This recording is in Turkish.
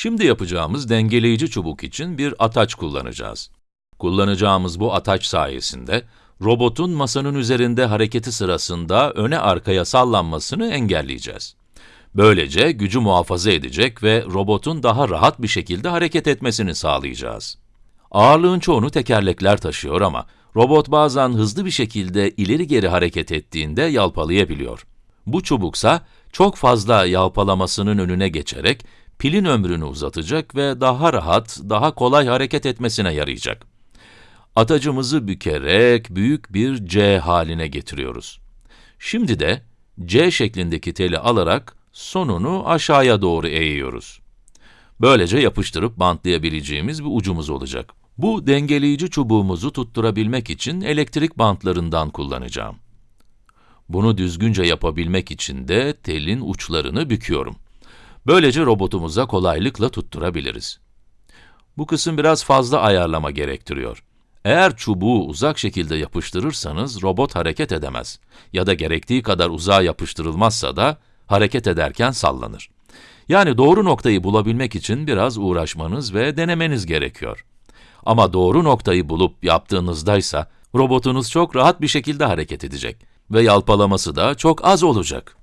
Şimdi yapacağımız dengeleyici çubuk için bir ataç kullanacağız. Kullanacağımız bu ataç sayesinde, robotun masanın üzerinde hareketi sırasında öne arkaya sallanmasını engelleyeceğiz. Böylece gücü muhafaza edecek ve robotun daha rahat bir şekilde hareket etmesini sağlayacağız. Ağırlığın çoğunu tekerlekler taşıyor ama robot bazen hızlı bir şekilde ileri geri hareket ettiğinde yalpalayabiliyor. Bu çubuksa çok fazla yalpalamasının önüne geçerek pilin ömrünü uzatacak ve daha rahat, daha kolay hareket etmesine yarayacak. Atacımızı bükerek büyük bir C haline getiriyoruz. Şimdi de C şeklindeki teli alarak sonunu aşağıya doğru eğiyoruz. Böylece yapıştırıp bantlayabileceğimiz bir ucumuz olacak. Bu dengeleyici çubuğumuzu tutturabilmek için elektrik bantlarından kullanacağım. Bunu düzgünce yapabilmek için de telin uçlarını büküyorum. Böylece robotumuza kolaylıkla tutturabiliriz. Bu kısım biraz fazla ayarlama gerektiriyor. Eğer çubuğu uzak şekilde yapıştırırsanız robot hareket edemez ya da gerektiği kadar uzağa yapıştırılmazsa da hareket ederken sallanır. Yani doğru noktayı bulabilmek için biraz uğraşmanız ve denemeniz gerekiyor. Ama doğru noktayı bulup yaptığınızdaysa, robotunuz çok rahat bir şekilde hareket edecek ve yalpalaması da çok az olacak.